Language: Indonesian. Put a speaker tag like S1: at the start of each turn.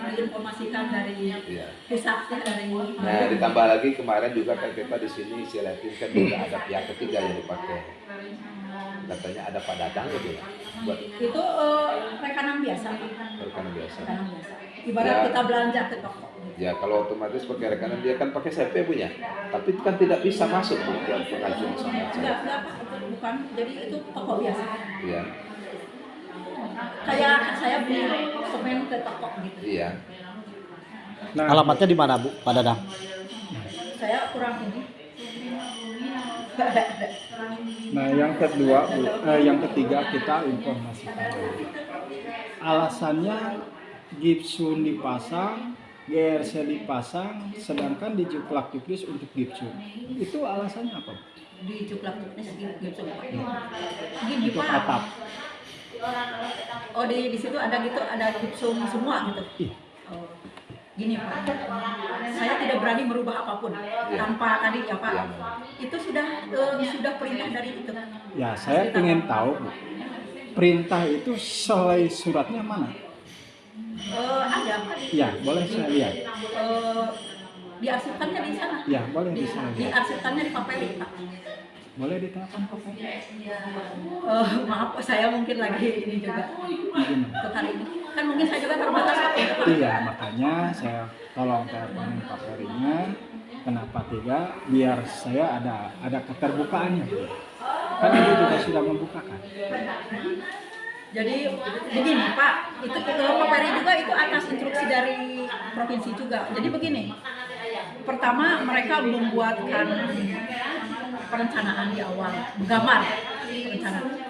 S1: dari
S2: Nah, ditambah lagi kemarin juga kan kita di sini saya lihatin kan juga ada pihak ketiga yang dipakai. Katanya ada Pak Dadang gitu ya, buat
S1: itu eh, rekanan biasa
S2: rekanan biasa.
S1: rekanan biasa ibarat
S2: Ya.
S1: kita belanja ke toko.
S2: Ya kalau otomatis pakai rekanan dia kan pakai CP punya, tapi kan tidak bisa masuk bu ke pengajuan sama
S1: enggak
S2: saya.
S1: enggak Pak itu bukan jadi itu toko biasa
S2: Iya,
S1: kayak saya beli semen ke toko gitu
S2: iya.
S3: Nah,
S4: Alamatnya di mana Bu, Pak Dadang?
S1: saya kurang ini
S3: nah yang kedua, Bu, eh, yang ketiga kita informasikan. Alasannya gipsun dipasang, GRC dipasang, sedangkan di juklak juklis untuk gipsun. Itu alasannya apa? Bu?
S1: di cuklak tuknis gitu Pak gini
S3: Untuk atap.
S1: Oh di di situ ada gitu ada gipsum semua gitu
S3: Iya.
S1: Oh, gini pak saya tidak berani merubah apa pun tanpa tadi ya pak
S2: Iya.
S1: itu sudah eh, sudah perintah dari itu
S3: Ya, saya ingin tahu, Bu. Perintah itu selai suratnya mana?
S1: Eh, ada pak
S3: Ya, boleh saya lihat.
S1: Eh, diarsipkannya di sana
S3: Ya, boleh bisa lihat.
S1: diarsipkannya di papeli pak
S3: Boleh ditelepon Pak?
S1: Eh, maaf saya mungkin lagi ini juga ini kan mungkin saya juga terbatas.
S3: Iya, makanya saya tolong teleponin Pak Perinya. Kenapa tidak? Biar saya ada ada keterbukaannya. Kan ibu juga sudah membukakan.
S1: Jadi begini Pak, itu eh, Pak Peri juga itu atas instruksi dari provinsi juga. Jadi begini, pertama mereka membuatkan perencanaan di awal, gambar perencanaan.